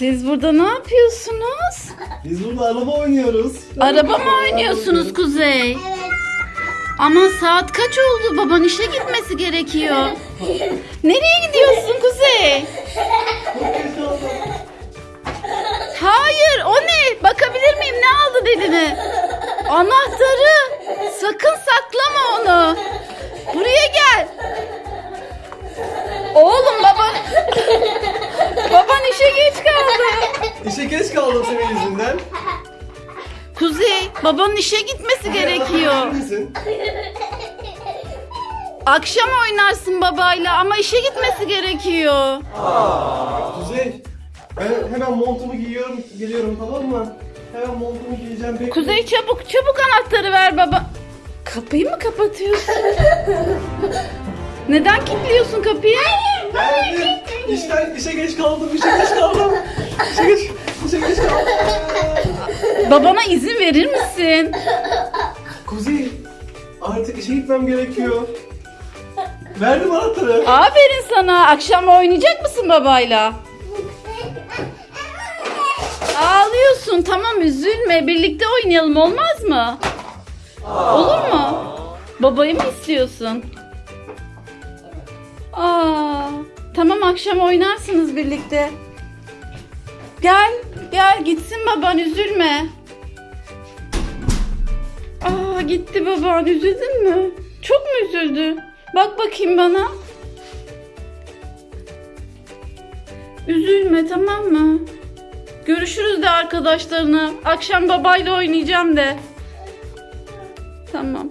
Siz burada ne yapıyorsunuz? Biz burada araba oynuyoruz. Araba mı oynuyorsunuz Kuzey? Ama saat kaç oldu? Baban işe gitmesi gerekiyor. Nereye gidiyorsun Kuzey? Hayır o ne? Bakabilir miyim ne aldı dedin? Anahtarı. Sakın saklama onu. Buraya gel. Kaldım senin yüzünden. Kuzey, babanın işe gitmesi gerekiyor. Akşam oynarsın babayla ama işe gitmesi gerekiyor. Kuzey. Ben hemen montumu giyiyorum, geliyorum tamam mı? Hemen montumu giyeceğim. Bekle. Kuzey çabuk çabuk anahtarı ver baba. Kapıyı mı kapatıyorsun? Neden kilitliyorsun kapıyı? Geldim. İşten, işe geç kaldım, işe geç kaldım. İşe geç, Babana izin verir misin? Kuzey, artık işe gitmem gerekiyor. Verdim anahtarı. Aferin sana. Akşam oynayacak mısın babayla? Ağlıyorsun. Tamam üzülme. Birlikte oynayalım olmaz mı? Olur mu? Babayı mı istiyorsun? Aa, tamam akşam oynarsınız birlikte. Gel, gel gitsin baban üzülme. Aa gitti baban üzüldün mü? Çok mu üzüldü? Bak bakayım bana. Üzülme tamam mı? Görüşürüz de arkadaşlarına. Akşam babayla oynayacağım de. Tamam.